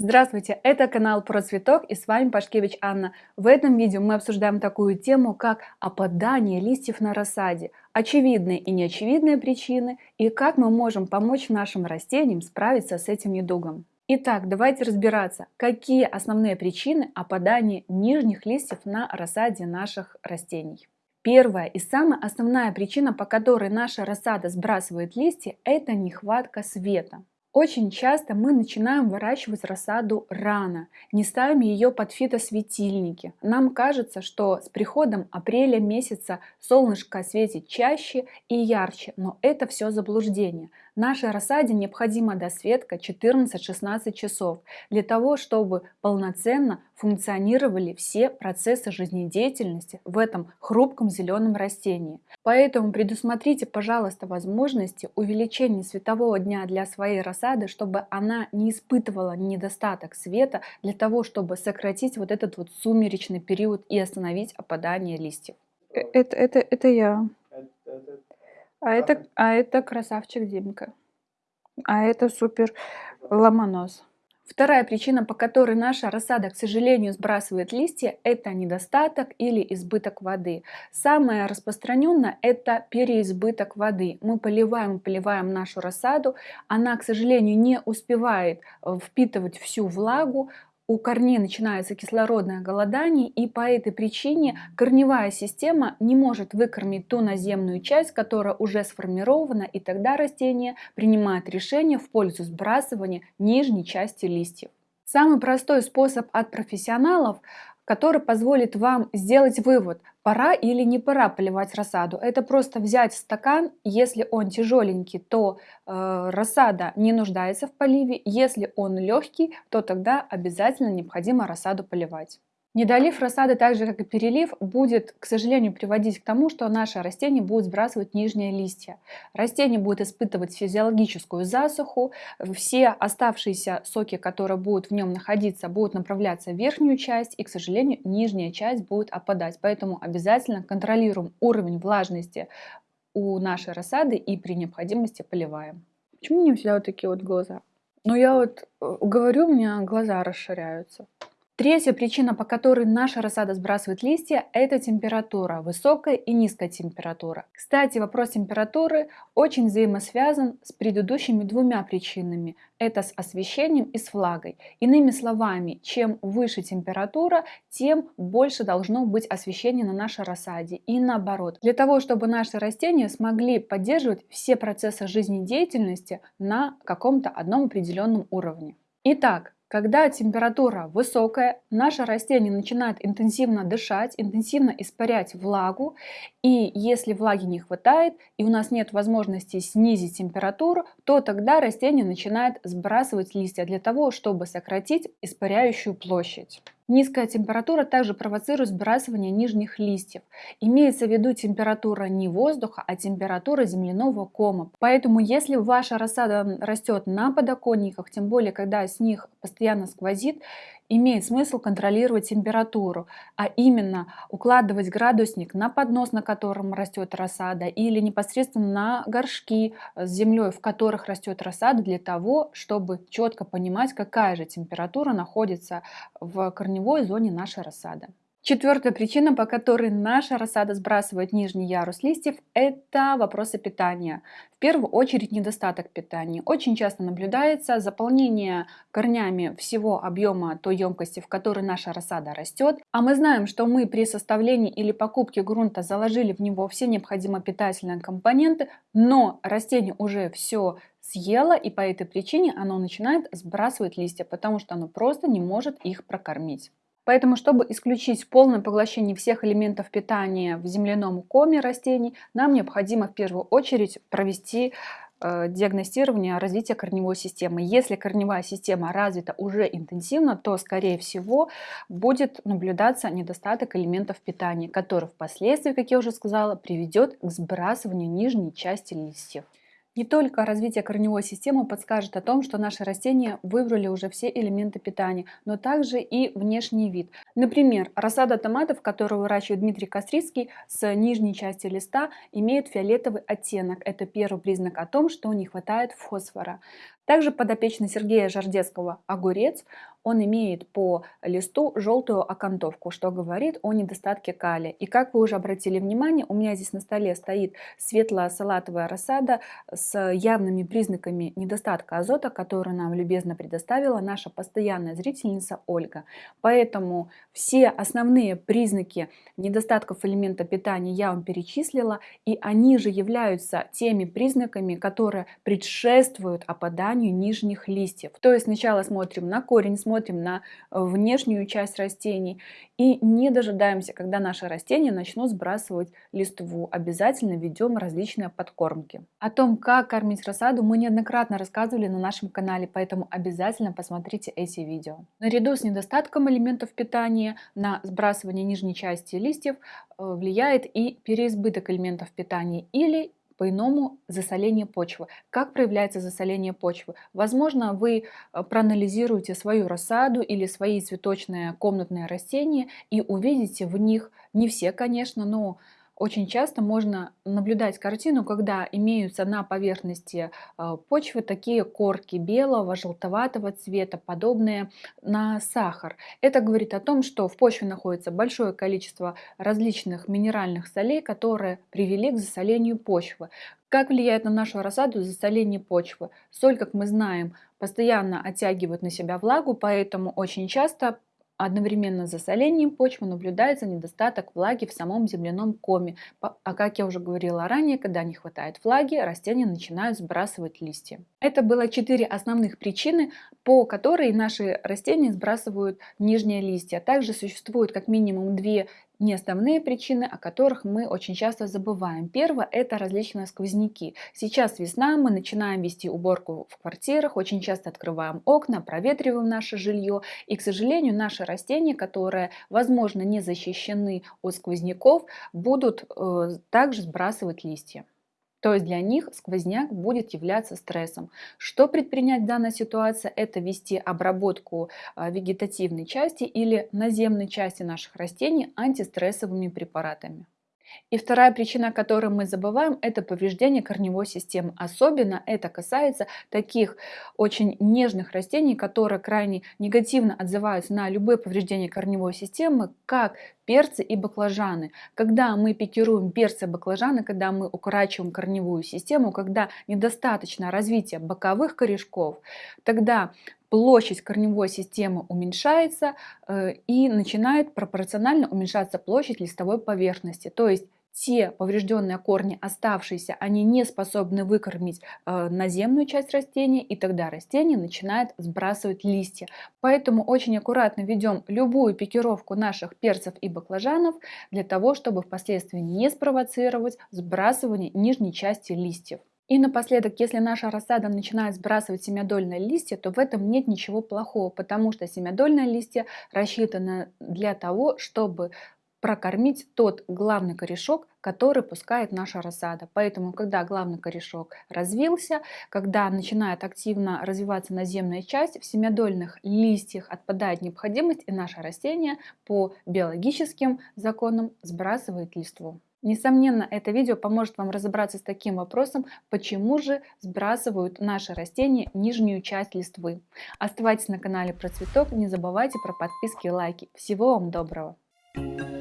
Здравствуйте, это канал про цветок и с вами Пашкевич Анна. В этом видео мы обсуждаем такую тему, как опадание листьев на рассаде, очевидные и неочевидные причины и как мы можем помочь нашим растениям справиться с этим недугом. Итак, давайте разбираться, какие основные причины опадания нижних листьев на рассаде наших растений. Первая и самая основная причина, по которой наша рассада сбрасывает листья, это нехватка света. Очень часто мы начинаем выращивать рассаду рано, не ставим ее под фитосветильники. Нам кажется, что с приходом апреля месяца солнышко светит чаще и ярче, но это все заблуждение. Нашей рассаде необходима досветка 14-16 часов для того, чтобы полноценно функционировали все процессы жизнедеятельности в этом хрупком зеленом растении. Поэтому предусмотрите, пожалуйста, возможности увеличения светового дня для своей рассады, чтобы она не испытывала недостаток света, для того, чтобы сократить вот этот вот сумеречный период и остановить опадание листьев. Э, это, это, это я. А это, а это красавчик Димка. А это супер ломонос. Вторая причина, по которой наша рассада, к сожалению, сбрасывает листья, это недостаток или избыток воды. Самое распространенное – это переизбыток воды. Мы поливаем, поливаем нашу рассаду, она, к сожалению, не успевает э, впитывать всю влагу, у корней начинается кислородное голодание, и по этой причине корневая система не может выкормить ту наземную часть, которая уже сформирована, и тогда растение принимает решение в пользу сбрасывания нижней части листьев. Самый простой способ от профессионалов который позволит вам сделать вывод, пора или не пора поливать рассаду. Это просто взять стакан, если он тяжеленький, то э, рассада не нуждается в поливе, если он легкий, то тогда обязательно необходимо рассаду поливать. Недолив рассады, так же как и перелив, будет, к сожалению, приводить к тому, что наше растение будет сбрасывать нижние листья. Растение будет испытывать физиологическую засуху, все оставшиеся соки, которые будут в нем находиться, будут направляться в верхнюю часть, и, к сожалению, нижняя часть будет опадать. Поэтому обязательно контролируем уровень влажности у нашей рассады и при необходимости поливаем. Почему у меня всегда вот такие вот глаза? Ну, я вот э, говорю, у меня глаза расширяются. Третья причина, по которой наша рассада сбрасывает листья, это температура, высокая и низкая температура. Кстати, вопрос температуры очень взаимосвязан с предыдущими двумя причинами. Это с освещением и с влагой. Иными словами, чем выше температура, тем больше должно быть освещения на нашей рассаде. И наоборот, для того, чтобы наши растения смогли поддерживать все процессы жизнедеятельности на каком-то одном определенном уровне. Итак, когда температура высокая, наше растение начинает интенсивно дышать, интенсивно испарять влагу, и если влаги не хватает, и у нас нет возможности снизить температуру, то тогда растение начинает сбрасывать листья для того, чтобы сократить испаряющую площадь. Низкая температура также провоцирует сбрасывание нижних листьев. Имеется в виду температура не воздуха, а температура земляного кома. Поэтому если ваша рассада растет на подоконниках, тем более когда с них постоянно сквозит, имеет смысл контролировать температуру, а именно укладывать градусник на поднос, на котором растет рассада, или непосредственно на горшки с землей, в которых растет рассада, для того, чтобы четко понимать, какая же температура находится в корневой зоне нашей рассады. Четвертая причина, по которой наша рассада сбрасывает нижний ярус листьев, это вопросы питания. В первую очередь недостаток питания. Очень часто наблюдается заполнение корнями всего объема той емкости, в которой наша рассада растет. А мы знаем, что мы при составлении или покупке грунта заложили в него все необходимые питательные компоненты, но растение уже все съело, и по этой причине оно начинает сбрасывать листья, потому что оно просто не может их прокормить. Поэтому, чтобы исключить полное поглощение всех элементов питания в земляном коме растений, нам необходимо в первую очередь провести э, диагностирование развития корневой системы. Если корневая система развита уже интенсивно, то, скорее всего, будет наблюдаться недостаток элементов питания, который впоследствии, как я уже сказала, приведет к сбрасыванию нижней части листьев. Не только развитие корневой системы подскажет о том, что наши растения выбрали уже все элементы питания, но также и внешний вид. Например, рассада томатов, которую выращивает Дмитрий Кострицкий, с нижней части листа имеет фиолетовый оттенок. Это первый признак о том, что не хватает фосфора. Также подопечный Сергея Жардецкого огурец, он имеет по листу желтую окантовку, что говорит о недостатке калия. И как вы уже обратили внимание, у меня здесь на столе стоит светлая салатовая рассада с явными признаками недостатка азота, которую нам любезно предоставила наша постоянная зрительница Ольга. Поэтому все основные признаки недостатков элемента питания я вам перечислила, и они же являются теми признаками, которые предшествуют опаданию нижних листьев. То есть сначала смотрим на корень, смотрим на э, внешнюю часть растений и не дожидаемся, когда наши растения начнут сбрасывать листву. Обязательно ведем различные подкормки. О том, как кормить рассаду, мы неоднократно рассказывали на нашем канале, поэтому обязательно посмотрите эти видео. Наряду с недостатком элементов питания на сбрасывание нижней части листьев э, влияет и переизбыток элементов питания или по-иному засоление почвы. Как проявляется засоление почвы? Возможно, вы э, проанализируете свою рассаду или свои цветочные комнатные растения и увидите в них, не все, конечно, но очень часто можно наблюдать картину, когда имеются на поверхности э, почвы такие корки белого, желтоватого цвета, подобные на сахар. Это говорит о том, что в почве находится большое количество различных минеральных солей, которые привели к засолению почвы. Как влияет на нашу рассаду засоление почвы? Соль, как мы знаем, постоянно оттягивает на себя влагу, поэтому очень часто Одновременно с засолением почвы наблюдается недостаток влаги в самом земляном коме. А как я уже говорила ранее, когда не хватает влаги, растения начинают сбрасывать листья. Это было четыре основных причины, по которой наши растения сбрасывают нижние листья. Также существует как минимум две не основные причины, о которых мы очень часто забываем. Первое – это различные сквозняки. Сейчас весна, мы начинаем вести уборку в квартирах, очень часто открываем окна, проветриваем наше жилье. И, к сожалению, наши растения, которые, возможно, не защищены от сквозняков, будут э, также сбрасывать листья. То есть для них сквозняк будет являться стрессом. Что предпринять в данной ситуации? Это вести обработку а, вегетативной части или наземной части наших растений антистрессовыми препаратами. И вторая причина, о которой мы забываем, это повреждение корневой системы. Особенно это касается таких очень нежных растений, которые крайне негативно отзываются на любые повреждения корневой системы, как перцы и баклажаны. Когда мы пикируем перцы и баклажаны, когда мы укорачиваем корневую систему, когда недостаточно развития боковых корешков, тогда площадь корневой системы уменьшается э, и начинает пропорционально уменьшаться площадь листовой поверхности. То есть те поврежденные корни, оставшиеся, они не способны выкормить э, наземную часть растения, и тогда растение начинает сбрасывать листья. Поэтому очень аккуратно ведем любую пикировку наших перцев и баклажанов для того, чтобы впоследствии не спровоцировать сбрасывание нижней части листьев. И напоследок, если наша рассада начинает сбрасывать семядольные листья, то в этом нет ничего плохого, потому что семядольные листья рассчитаны для того, чтобы прокормить тот главный корешок, который пускает наша рассада. Поэтому, когда главный корешок развился, когда начинает активно развиваться наземная часть, в семядольных листьях отпадает необходимость, и наше растение по биологическим законам сбрасывает листву. Несомненно, это видео поможет вам разобраться с таким вопросом, почему же сбрасывают наши растения нижнюю часть листвы. Оставайтесь на канале Про Цветок, не забывайте про подписки и лайки. Всего вам доброго! Thank you